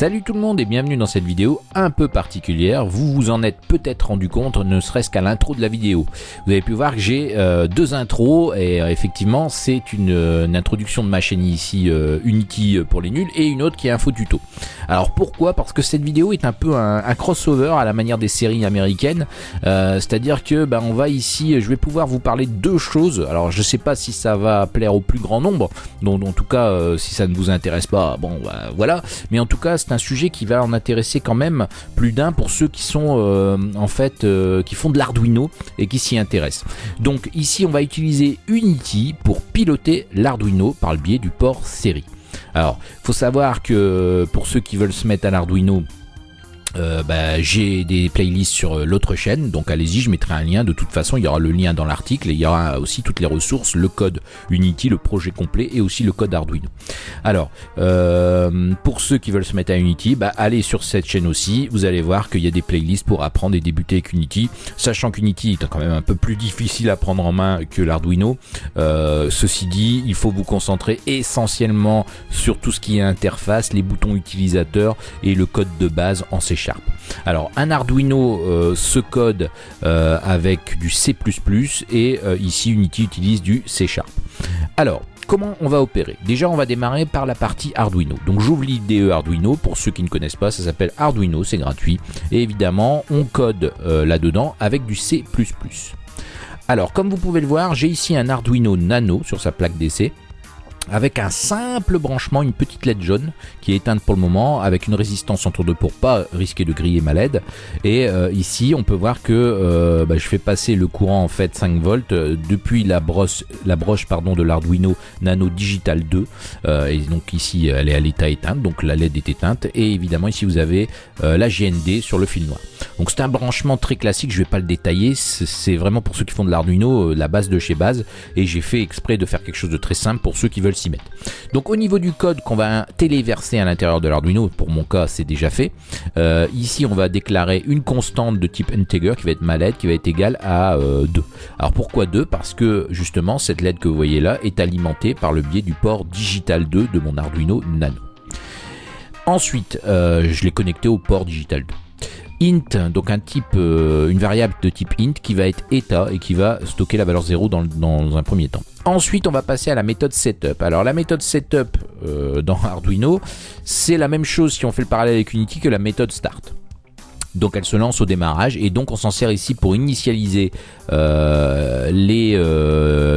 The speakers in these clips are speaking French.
Salut tout le monde et bienvenue dans cette vidéo un peu particulière. Vous vous en êtes peut-être rendu compte, ne serait-ce qu'à l'intro de la vidéo. Vous avez pu voir que j'ai euh, deux intros et euh, effectivement c'est une, introduction de ma chaîne ici euh, Unity pour les nuls et une autre qui est info tuto. Alors pourquoi? Parce que cette vidéo est un peu un, crossover à la manière des séries américaines. C'est-à-dire que ben, on va ici, je vais pouvoir vous parler de deux choses. Alors je sais pas si ça va plaire au plus grand nombre, donc en tout cas si ça ne vous intéresse pas, bon ben, voilà. Mais en tout cas c'est un sujet qui va en intéresser quand même plus d'un pour ceux qui sont euh, en fait euh, qui font de l'Arduino et qui s'y intéressent. Donc ici on va utiliser Unity pour piloter l'Arduino par le biais du port série. Alors, faut savoir que pour ceux qui veulent se mettre à l'Arduino, euh, bah, j'ai des playlists sur euh, l'autre chaîne, donc allez-y, je mettrai un lien. De toute façon, il y aura le lien dans l'article et il y aura aussi toutes les ressources, le code Unity, le projet complet et aussi le code Arduino. Alors, euh, pour ceux qui veulent se mettre à Unity, bah, allez sur cette chaîne aussi. Vous allez voir qu'il y a des playlists pour apprendre et débuter avec Unity, sachant qu'Unity est quand même un peu plus difficile à prendre en main que l'Arduino. ceci dit, il faut vous concentrer essentiellement sur tout ce qui est interface, les boutons utilisateurs et le code de base en C alors un Arduino euh, se code euh, avec du C++ et euh, ici Unity utilise du C Sharp. Alors comment on va opérer? Déjà, on va démarrer par la partie Arduino. Donc, j'ouvre l'IDE Arduino. Pour ceux qui ne connaissent pas, ça s'appelle Arduino, c'est gratuit. Et évidemment, on code là-dedans avec du C++. Alors, comme vous pouvez le voir, j'ai ici un Arduino Nano sur sa plaque d'essai avec un simple branchement, une petite LED jaune qui est éteinte pour le moment, avec une résistance entre deux pour pas risquer de griller ma LED. Et euh, ici, on peut voir que euh, bah, je fais passer le courant en fait 5 volts euh, depuis la broche, la broche pardon de l'Arduino Nano Digital 2. et donc ici, elle est à l'état éteinte, donc la LED est éteinte. Et évidemment, ici vous avez la GND sur le fil noir. Donc c'est un branchement très classique, je vais pas le détailler. C'est vraiment pour ceux qui font de l'Arduino la base de chez base. Et j'ai fait exprès de faire quelque chose de très simple pour ceux qui veulent Donc au niveau du code qu'on va téléverser à l'intérieur de l'Arduino, pour mon cas c'est déjà fait, euh, ici on va déclarer une constante de type integer qui va être ma LED qui va être égale à 2. Euh, Alors pourquoi 2 Parce que justement cette LED que vous voyez là est alimentée par le biais du port digital 2 de mon Arduino Nano. Ensuite, euh, je l'ai connecté au port digital 2 int, donc un type, euh, une variable de type int qui va être état et qui va stocker la valeur 0 dans, un premier temps. Ensuite, on va passer à la méthode setup. Alors la méthode setup euh, dans Arduino, c'est la même chose si on fait le parallèle avec Unity que la méthode start. Donc elle se lance au démarrage et donc on s'en sert ici pour initialiser euh, les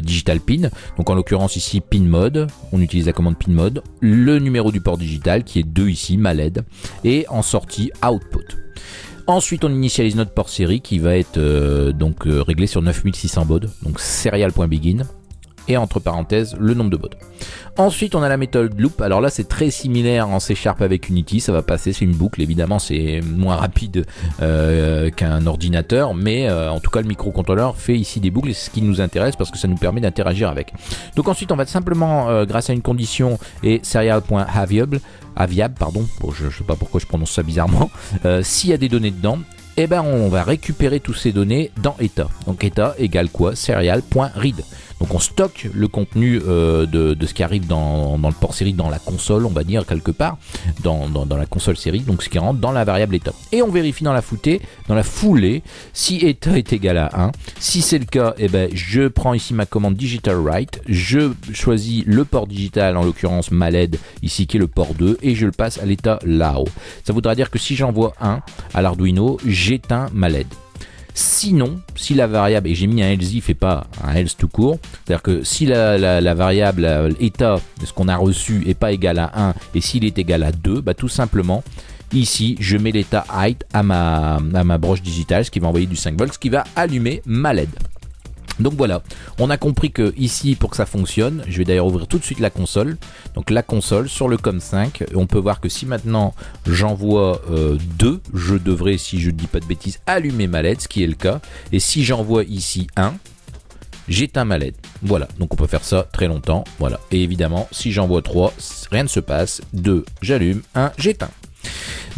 digital pins. Donc en l'occurrence ici pin mode, on utilise la commande pin mode, le numéro du port digital qui est 2 ici, ma LED, et en sortie output. Ensuite, on initialise notre port série qui va être euh, donc euh, réglé sur 9600 baud, donc serial.begin et entre parenthèses le nombre de baud. Ensuite, on a la méthode loop. Alors là, c'est très similaire en C Sharp avec Unity. Ça va passer, c'est une boucle. Évidemment, c'est moins rapide euh, qu'un ordinateur, mais en tout cas, le microcontrôleur fait ici des boucles. C'est ce qui nous intéresse parce que ça nous permet d'interagir avec. Donc ensuite, on va simplement, grâce à une condition et serial.haviable, aviable, pardon, je ne sais pas pourquoi je prononce ça bizarrement, euh, s'il y a des données dedans, eh ben on va récupérer toutes ces données dans état. Donc état égale quoi? Serial.read. Donc on stocke le contenu euh, de, ce qui arrive dans, le port série dans la console, on va dire quelque part, dans, la console série, donc ce qui rentre dans la variable état. Et on vérifie dans la foutée, dans la foulée, si état est égal à 1. Si c'est le cas, eh ben, je prends ici ma commande digital write, je choisis le port digital, en l'occurrence ma LED, ici qui est le port 2, et je le passe à l'état là-haut. Ça voudra dire que si j'envoie 1 à l'Arduino, j'éteins ma LED. Sinon, si la variable, et j'ai mis un else if et pas un else tout court, c'est-à-dire que si la, variable état, ce qu'on a reçu, est pas égal à 1 et s'il est égal à 2, bah tout simplement, ici, je mets l'état height à ma, à ma broche digitale, ce qui va envoyer du 5 volts, ce qui va allumer ma LED. Donc voilà, on a compris que ici pour que ça fonctionne, je vais d'ailleurs ouvrir tout de suite la console. Donc la console sur le COM5, on peut voir que si maintenant j'envoie 2, euh, je devrais, si je ne dis pas de bêtises, allumer ma LED, ce qui est le cas. Et si j'envoie ici 1, j'éteins ma LED. Voilà, donc on peut faire ça très longtemps. Voilà, et évidemment, si j'envoie 3, rien ne se passe. 2, j'allume, 1, j'éteins.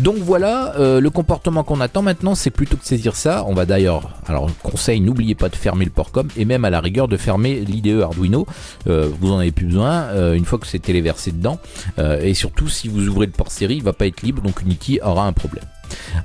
Donc voilà, euh, le comportement qu'on attend maintenant, c'est plutôt que de saisir ça, on va d'ailleurs, alors conseil, n'oubliez pas de fermer le port com et même à la rigueur de fermer l'IDE Arduino, euh, vous en avez plus besoin euh, une fois que c'est téléversé dedans, et surtout si vous ouvrez le port série, il va pas être libre, donc Unity aura un problème.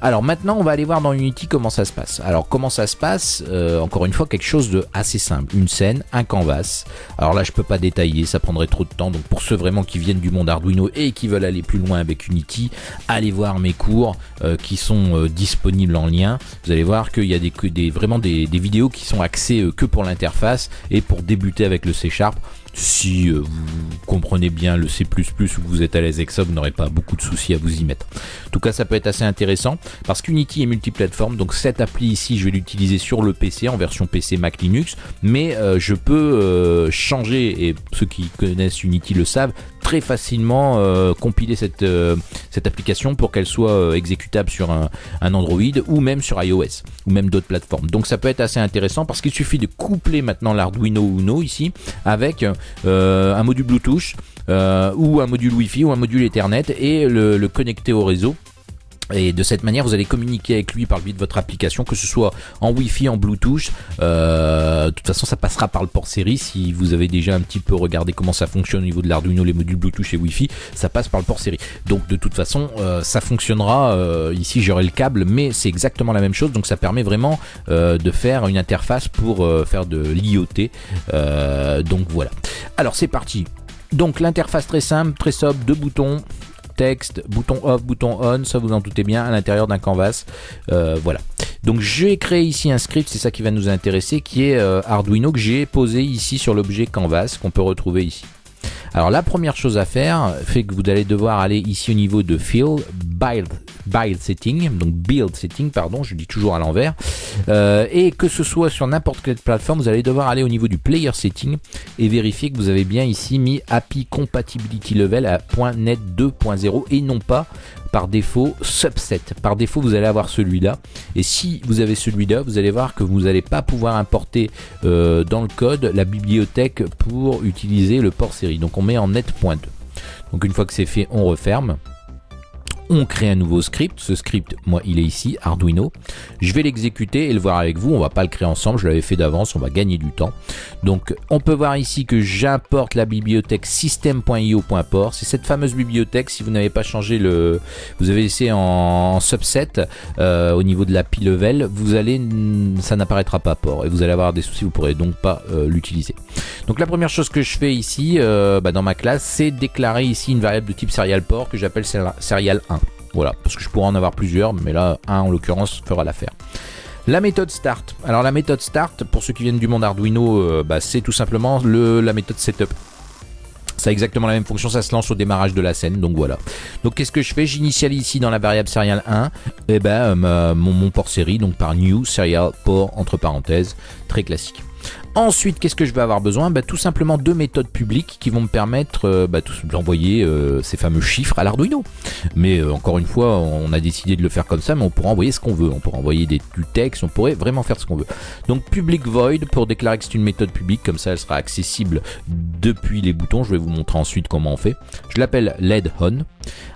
Alors maintenant, on va aller voir dans Unity comment ça se passe. Alors comment ça se passe euh, Encore une fois, quelque chose de assez simple. Une scène, un canvas. Alors là, je peux pas détailler, ça prendrait trop de temps. Donc pour ceux vraiment qui viennent du monde Arduino et qui veulent aller plus loin avec Unity, allez voir mes cours euh, qui sont euh, disponibles en lien. Vous allez voir qu'il y a des, vraiment des, des, vidéos qui sont axées que pour l'interface et pour débuter avec le C Sharp si euh, vous comprenez bien le C++ ou que vous êtes à l'aise avec ça, vous n'aurez pas beaucoup de soucis à vous y mettre. En tout cas, ça peut être assez intéressant parce qu'Unity est multiplateforme. Donc cette appli ici, je vais l'utiliser sur le PC en version PC Mac Linux, mais euh, je peux euh, changer et ceux qui connaissent Unity le savent très facilement compiler cette, cette application pour qu'elle soit exécutable sur un, Android ou même sur iOS ou même d'autres plateformes. Donc ça peut être assez intéressant parce qu'il suffit de coupler maintenant l'Arduino Uno ici avec euh, un module Bluetooth euh, ou un module Wi-Fi ou un module Ethernet et le, connecter au réseau. Et de cette manière, vous allez communiquer avec lui par le biais de votre application, que ce soit en Wi-Fi, en Bluetooth. Euh, de toute façon, ça passera par le port série. Si vous avez déjà un petit peu regardé comment ça fonctionne au niveau de l'Arduino, les modules Bluetooth et Wi-Fi, ça passe par le port série. Donc de toute façon, ça fonctionnera. ici, j'aurai le câble, mais c'est exactement la même chose. Donc ça permet vraiment de faire une interface pour faire de l'IoT. donc voilà. Alors c'est parti. Donc l'interface très simple, très sobre, deux boutons, texte, bouton off, bouton on, ça vous en doutez bien, à l'intérieur d'un canvas. Euh, voilà. Donc j'ai créé ici un script, c'est ça qui va nous intéresser, qui est euh, Arduino que j'ai posé ici sur l'objet canvas qu'on peut retrouver ici. Alors la première chose à faire fait que vous allez devoir aller ici au niveau de Build, build setting, donc build setting, pardon, je dis toujours à l'envers. Euh, et que ce soit sur n'importe quelle plateforme, vous allez devoir aller au niveau du player setting et vérifier que vous avez bien ici mis API compatibility level à .net 2.0 et non pas par défaut subset. Par défaut, vous allez avoir celui-là. Et si vous avez celui-là, vous allez voir que vous n'allez pas pouvoir importer euh, dans le code la bibliothèque pour utiliser le port série. Donc on met en net.2. Donc une fois que c'est fait, on referme on crée un nouveau script. Ce script, moi, il est ici, Arduino. Je vais l'exécuter et le voir avec vous. On va pas le créer ensemble, je l'avais fait d'avance, on va gagner du temps. Donc, on peut voir ici que j'importe la bibliothèque system.io.port. C'est cette fameuse bibliothèque, si vous n'avez pas changé le... Vous avez laissé en, subset euh, au niveau de la level, vous allez... Ça n'apparaîtra pas port et vous allez avoir des soucis, vous pourrez donc pas euh, l'utiliser. Donc la première chose que je fais ici, euh, bah, dans ma classe, c'est déclarer ici une variable de type serial port que j'appelle serial 1. Voilà, parce que je pourrais en avoir plusieurs, mais là, un en l'occurrence fera l'affaire. La méthode start. Alors la méthode start, pour ceux qui viennent du monde Arduino, euh, bah, c'est tout simplement le, la méthode setup. Ça a exactement la même fonction, ça se lance au démarrage de la scène, donc voilà. Donc qu'est-ce que je fais? J'initialise ici dans la variable serial 1, et eh ben, mon, mon, port série, donc par new serial port entre parenthèses, très classique. Ensuite, qu'est-ce que je vais avoir besoin? Bah, Tout simplement deux méthodes publiques qui vont me permettre euh, bah, d'envoyer euh, ces fameux chiffres à l'Arduino. Mais euh, encore une fois, on a décidé de le faire comme ça, mais on pourra envoyer ce qu'on veut. On pourra envoyer des, du texte, on pourrait vraiment faire ce qu'on veut. Donc public void pour déclarer que c'est une méthode publique, comme ça elle sera accessible depuis les boutons. Je vais vous montrer ensuite comment on fait. Je l'appelle LED on.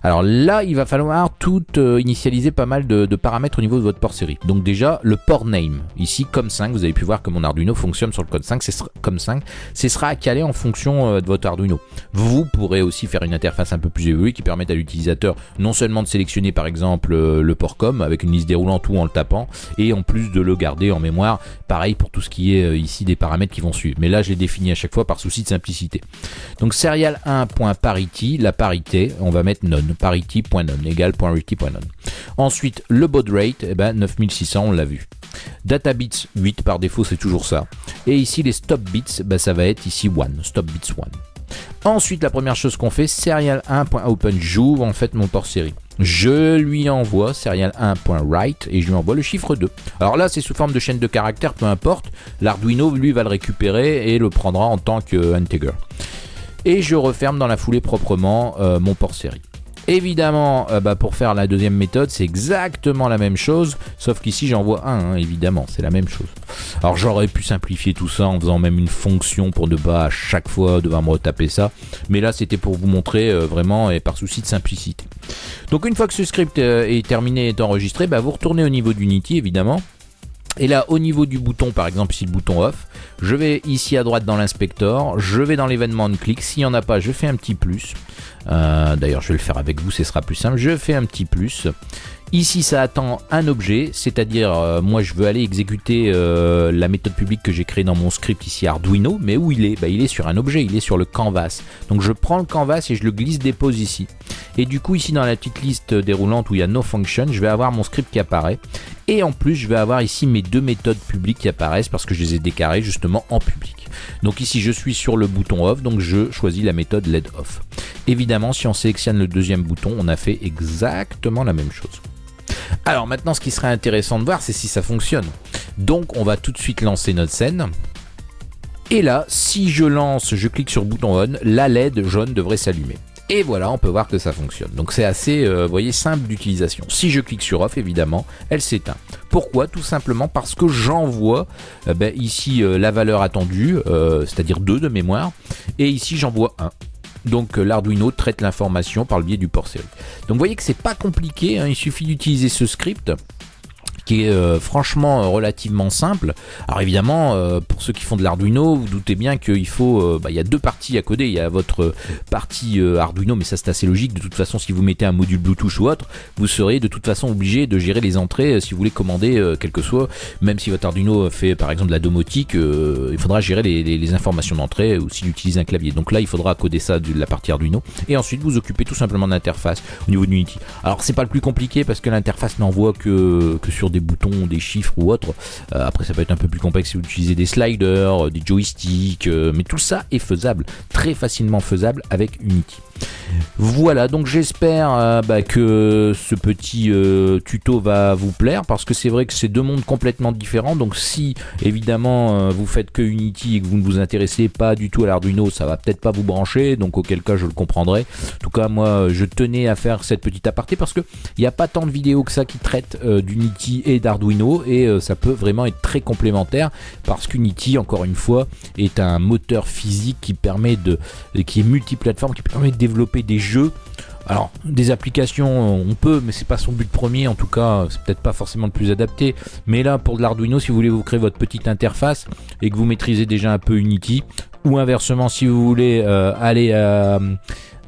Alors là, il va falloir tout initialiser pas mal de, paramètres au niveau de votre port série. Donc déjà, le port name. Ici, comme 5, vous avez pu voir que mon Arduino fonctionne sur le code 5, c'est comme 5, ce sera calé en fonction euh, de votre Arduino. Vous pourrez aussi faire une interface un peu plus évoluée qui permette à l'utilisateur non seulement de sélectionner par exemple euh, le port com avec une liste déroulante ou en le tapant, et en plus de le garder en mémoire, pareil pour tout ce qui est euh, ici des paramètres qui vont suivre. Mais là, je l'ai défini à chaque fois par souci de simplicité. Donc serial 1.parity, la parité, on va mettre none, parity.none. Ensuite, le baud rate, eh ben 9600, on l'a vu. Data bits 8 par défaut, c'est toujours ça. Et ici, les stop bits, bah, ça va être ici 1, stop bits 1. Ensuite, la première chose qu'on fait, serial1.open, j'ouvre en fait mon port série. Je lui envoie serial1.write et je lui envoie le chiffre 2. Alors là, c'est sous forme de chaîne de caractères, peu importe. L'Arduino, lui, va le récupérer et le prendra en tant que integer. Et je referme dans la foulée proprement euh, mon port série. Évidemment, euh, bah, pour faire la deuxième méthode, c'est exactement la même chose, sauf qu'ici j'envoie un, hein, évidemment, c'est la même chose. Alors j'aurais pu simplifier tout ça en faisant même une fonction pour ne pas à chaque fois devoir me retaper ça. Mais là c'était pour vous montrer euh, vraiment et par souci de simplicité. Donc une fois que ce script euh, est terminé et est enregistré, bah, vous retournez au niveau d'Unity évidemment. Et là, au niveau du bouton, par exemple ici le bouton off, je vais ici à droite dans l'inspecteur, je vais dans l'événement de clic, s'il n'y en a pas, je fais un petit plus. Euh, d'ailleurs, je vais le faire avec vous, ce sera plus simple. Je fais un petit plus. Ici, ça attend un objet, c'est-à-dire, euh, moi, je veux aller exécuter euh, la méthode publique que j'ai créée dans mon script ici Arduino, mais où il est? Bah, Il est sur un objet, il est sur le canvas. Donc, je prends le canvas et je le glisse, dépose ici. Et du coup, ici, dans la petite liste déroulante où il y a No Function, je vais avoir mon script qui apparaît. Et en plus, je vais avoir ici mes deux méthodes publiques qui apparaissent parce que je les ai décarrées justement en public. Donc ici, je suis sur le bouton off, donc je choisis la méthode LED off. Évidemment, si on sélectionne le deuxième bouton, on a fait exactement la même chose. Alors maintenant, ce qui serait intéressant de voir, c'est si ça fonctionne. Donc on va tout de suite lancer notre scène. Et là, si je lance, je clique sur bouton on, la LED jaune devrait s'allumer. Et voilà, on peut voir que ça fonctionne. Donc c'est assez, euh, voyez, simple d'utilisation. Si je clique sur off, évidemment, elle s'éteint. Pourquoi? Tout simplement parce que j'envoie euh, ben, ici euh, la valeur attendue, c'est-à-dire 2 de mémoire, et ici j'envoie 1. Donc l'Arduino traite l'information par le biais du port série. Donc vous voyez que c'est pas compliqué, hein. il suffit d'utiliser ce script qui est euh, franchement euh, relativement simple. Alors évidemment, euh, pour ceux qui font de l'Arduino, vous doutez bien qu'il faut, bah, il y a deux parties à coder. Il y a votre partie Arduino, mais ça c'est assez logique. De toute façon, si vous mettez un module Bluetooth ou autre, vous serez de toute façon obligé de gérer les entrées si vous voulez commander quel que soit. Même si votre Arduino fait par exemple de la domotique, il faudra gérer les, informations d'entrée ou s'il utilise un clavier. Donc là, il faudra coder ça de la partie Arduino. Et ensuite, vous occupez tout simplement d'interface au niveau d'Unity. Alors c'est pas le plus compliqué parce que l'interface n'envoie que, que sur des boutons, des chiffres ou autres. Euh, après, ça peut être un peu plus complexe si vous utilisez des sliders, euh, des joysticks, euh, mais tout ça est faisable, très facilement faisable avec Unity. Voilà, donc j'espère euh, bah, que ce petit euh, tuto va vous plaire parce que c'est vrai que c'est deux mondes complètement différents. Donc si évidemment euh, vous faites que Unity et que vous ne vous intéressez pas du tout à l'Arduino, ça va peut-être pas vous brancher. Donc auquel cas je le comprendrai. En tout cas moi je tenais à faire cette petite aparté parce que il n'y a pas tant de vidéos que ça qui traitent d'Unity et d'Arduino et ça peut vraiment être très complémentaire parce qu'Unity encore une fois est un moteur physique qui permet de qui est multiplateforme qui permet de des jeux. Alors, des applications, on peut, mais c'est pas son but premier. En tout cas, c'est peut-être pas forcément le plus adapté. Mais là, pour de l'Arduino, si vous voulez vous créer votre petite interface et que vous maîtrisez déjà un peu Unity, ou inversement, si vous voulez euh, aller euh,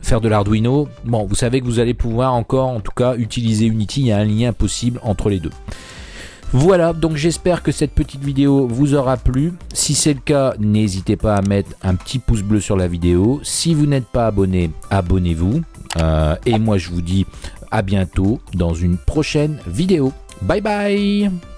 faire de l'Arduino, bon, vous savez que vous allez pouvoir encore, en tout cas, utiliser Unity. Il y a un lien possible entre les deux. Voilà, donc j'espère que cette petite vidéo vous aura plu. Si c'est le cas, n'hésitez pas à mettre un petit pouce bleu sur la vidéo. Si vous n'êtes pas abonné, abonnez-vous. Euh, et moi je vous dis à bientôt dans une prochaine vidéo. Bye bye